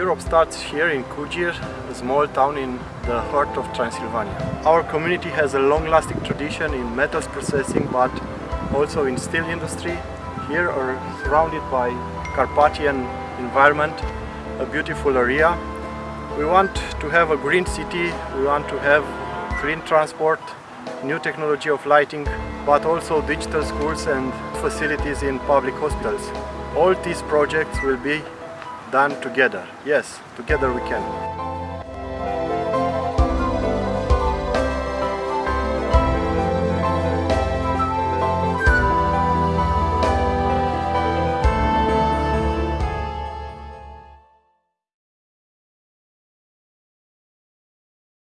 Europe starts here in Cugir, a small town in the heart of Transylvania. Our community has a long-lasting tradition in metals processing but also in steel industry. Here are surrounded by Carpathian environment, a beautiful area. We want to have a green city, we want to have green transport, new technology of lighting, but also digital schools and facilities in public hospitals. All these projects will be done together. Yes, together we can.